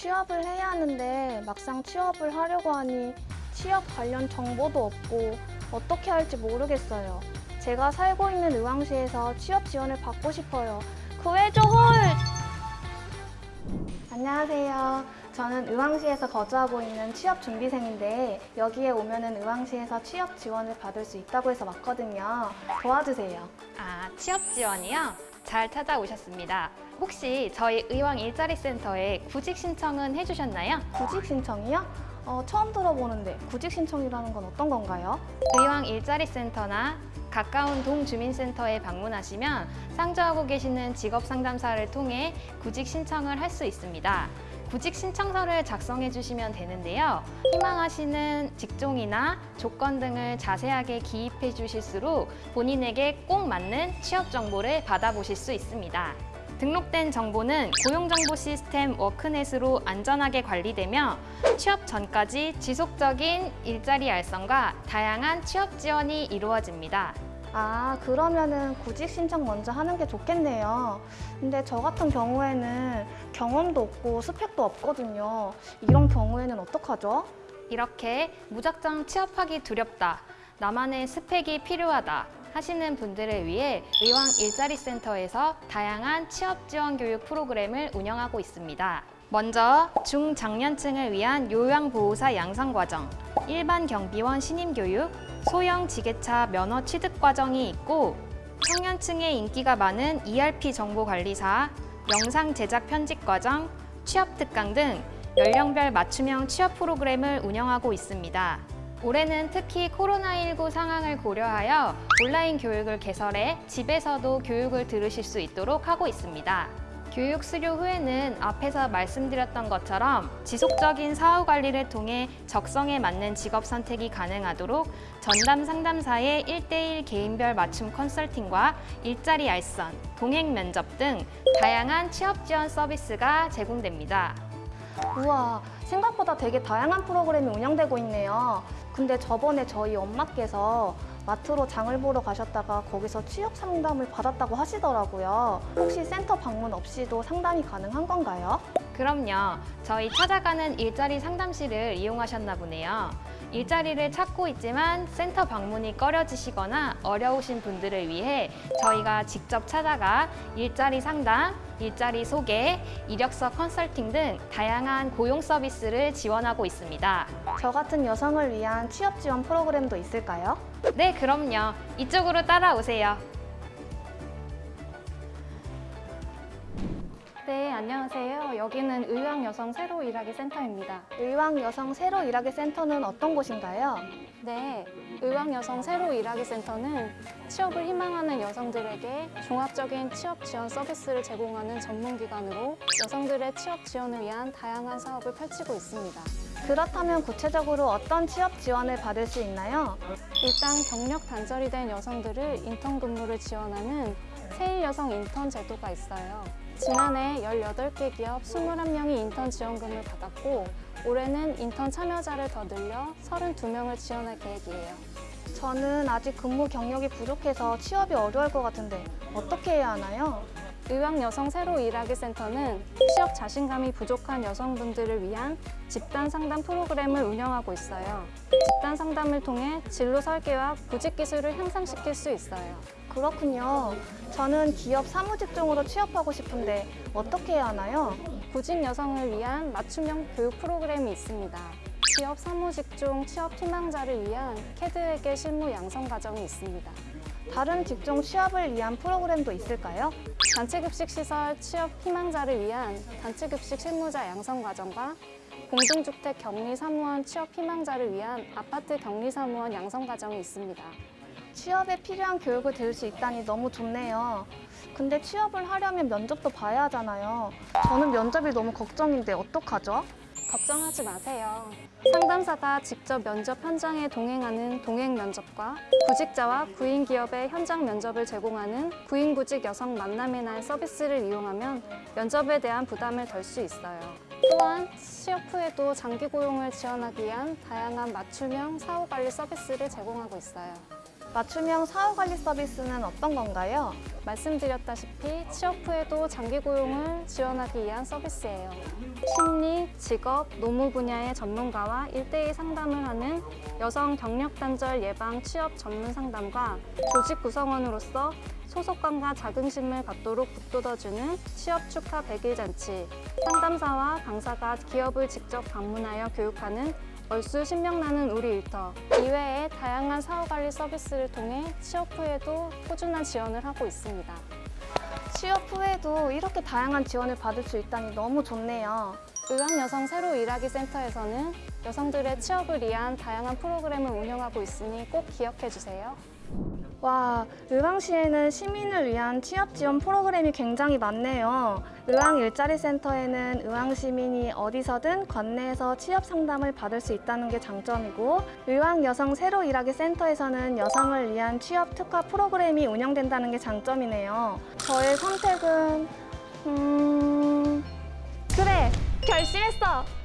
취업을 해야 하는데 막상 취업을 하려고 하니 취업 관련 정보도 없고 어떻게 할지 모르겠어요. 제가 살고 있는 의왕시에서 취업 지원을 받고 싶어요. 구해줘 홀! 안녕하세요. 저는 의왕시에서 거주하고 있는 취업 준비생인데 여기에 오면 은 의왕시에서 취업 지원을 받을 수 있다고 해서 왔거든요. 도와주세요. 아, 취업 지원이요? 잘 찾아오셨습니다. 혹시 저희 의왕 일자리 센터에 구직 신청은 해주셨나요? 구직 신청이요? 어, 처음 들어보는데 구직 신청이라는 건 어떤 건가요? 의왕 일자리 센터나 가까운 동주민센터에 방문하시면 상주하고 계시는 직업 상담사를 통해 구직 신청을 할 수 있습니다. 구직 신청서를 작성해 주시면 되는데요. 희망하시는 직종이나 조건 등을 자세하게 기입해 주실수록 본인에게 꼭 맞는 취업 정보를 받아보실 수 있습니다. 등록된 정보는 고용정보 시스템 워크넷으로 안전하게 관리되며 취업 전까지 지속적인 일자리 알선과 다양한 취업 지원이 이루어집니다. 아, 그러면은 구직 신청 먼저 하는 게 좋겠네요. 근데 저 같은 경우에는 경험도 없고 스펙도 없거든요. 이런 경우에는 어떡하죠? 이렇게 무작정 취업하기 두렵다, 나만의 스펙이 필요하다 하시는 분들을 위해 의왕 일자리 센터에서 다양한 취업 지원 교육 프로그램을 운영하고 있습니다. 먼저 중장년층을 위한 요양보호사 양성과정, 일반 경비원 신임교육, 소형 지게차 면허 취득 과정이 있고 청년층에 인기가 많은 ERP 정보관리사, 영상 제작 편집 과정, 취업 특강 등 연령별 맞춤형 취업 프로그램을 운영하고 있습니다. 올해는 특히 코로나19 상황을 고려하여 온라인 교육을 개설해 집에서도 교육을 들으실 수 있도록 하고 있습니다. 교육 수료 후에는 앞에서 말씀드렸던 것처럼 지속적인 사후 관리를 통해 적성에 맞는 직업 선택이 가능하도록 전담 상담사의 1대1 개인별 맞춤 컨설팅과 일자리 알선, 동행 면접 등 다양한 취업 지원 서비스가 제공됩니다. 우와, 생각보다 되게 다양한 프로그램이 운영되고 있네요. 근데 저번에 저희 엄마께서 마트로 장을 보러 가셨다가 거기서 취업 상담을 받았다고 하시더라고요. 혹시 센터 방문 없이도 상담이 가능한 건가요? 그럼요. 저희 찾아가는 일자리 상담실을 이용하셨나 보네요. 일자리를 찾고 있지만 센터 방문이 꺼려지시거나 어려우신 분들을 위해 저희가 직접 찾아가 일자리 상담, 일자리 소개, 이력서 컨설팅 등 다양한 고용 서비스를 지원하고 있습니다. 저 같은 여성을 위한 취업 지원 프로그램도 있을까요? 네, 그럼요. 이쪽으로 따라오세요. 네, 안녕하세요. 여기는 의왕 여성 새로 일하기 센터입니다. 의왕 여성 새로 일하기 센터는 어떤 곳인가요? 네, 의왕 여성 새로 일하기 센터는 취업을 희망하는 여성들에게 종합적인 취업 지원 서비스를 제공하는 전문기관으로 여성들의 취업 지원을 위한 다양한 사업을 펼치고 있습니다. 그렇다면 구체적으로 어떤 취업 지원을 받을 수 있나요? 일단 경력 단절이 된 여성들을 인턴 근무를 지원하는 세일 여성 인턴 제도가 있어요. 지난해 18개 기업 21명이 인턴 지원금을 받았고 올해는 인턴 참여자를 더 늘려 32명을 지원할 계획이에요. 저는 아직 근무 경력이 부족해서 취업이 어려울 것 같은데 어떻게 해야 하나요? 의왕 여성 새로 일하기 센터는 취업 자신감이 부족한 여성분들을 위한 집단 상담 프로그램을 운영하고 있어요. 집단 상담을 통해 진로 설계와 구직 기술을 향상시킬 수 있어요. 그렇군요. 저는 기업 사무직종으로 취업하고 싶은데 어떻게 해야 하나요? 구직 여성을 위한 맞춤형 교육 프로그램이 있습니다. 기업 사무직종 취업 희망자를 위한 캐드에게 실무 양성 과정이 있습니다. 다른 직종 취업을 위한 프로그램도 있을까요? 단체급식 시설 취업 희망자를 위한 단체급식 실무자 양성 과정과 공동주택 격리사무원 취업 희망자를 위한 아파트 격리사무원 양성 과정이 있습니다. 취업에 필요한 교육을 들을 수 있다니 너무 좋네요. 근데 취업을 하려면 면접도 봐야 하잖아요. 저는 면접이 너무 걱정인데 어떡하죠? 걱정하지 마세요. 상담사가 직접 면접 현장에 동행하는 동행 면접과 구직자와 구인 기업의 현장 면접을 제공하는 구인 구직 여성 만남의 날 서비스를 이용하면 면접에 대한 부담을 덜 수 있어요. 또한 취업 후에도 장기 고용을 지원하기 위한 다양한 맞춤형 사후관리 서비스를 제공하고 있어요. 맞춤형 사후관리 서비스는 어떤 건가요? 말씀드렸다시피 취업 후에도 장기 고용을 지원하기 위한 서비스예요. 심리, 직업, 노무 분야의 전문가와 일대일 상담을 하는 여성 경력 단절 예방 취업 전문 상담과 조직 구성원으로서 소속감과 자긍심을 갖도록 북돋아주는 취업 축하 100일 잔치, 상담사와 강사가 기업을 직접 방문하여 교육하는 얼쑤 신명나는 우리 일터 이외에 다양한 사후관리 서비스를 통해 취업 후에도 꾸준한 지원을 하고 있습니다. 취업 후에도 이렇게 다양한 지원을 받을 수 있다니 너무 좋네요. 의왕여성 새로 일하기 센터에서는 여성들의 취업을 위한 다양한 프로그램을 운영하고 있으니 꼭 기억해 주세요. 와, 의왕시에는 시민을 위한 취업 지원 프로그램이 굉장히 많네요. 의왕 일자리 센터에는 의왕 시민이 어디서든 관내에서 취업 상담을 받을 수 있다는 게 장점이고, 의왕 여성 새로 일하기 센터에서는 여성을 위한 취업 특화 프로그램이 운영된다는 게 장점이네요. 저의 선택은 음, 그래, 결심했어.